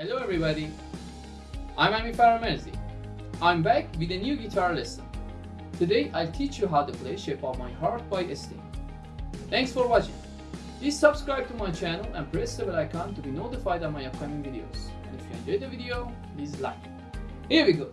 Hello everybody, I'm Ami Faramerzi. I'm back with a new guitar lesson. Today I'll teach you how to play Shape of My Heart by Sting. Thanks for watching. Please subscribe to my channel and press the bell icon to be notified of my upcoming videos. And if you enjoyed the video, please like. Here we go.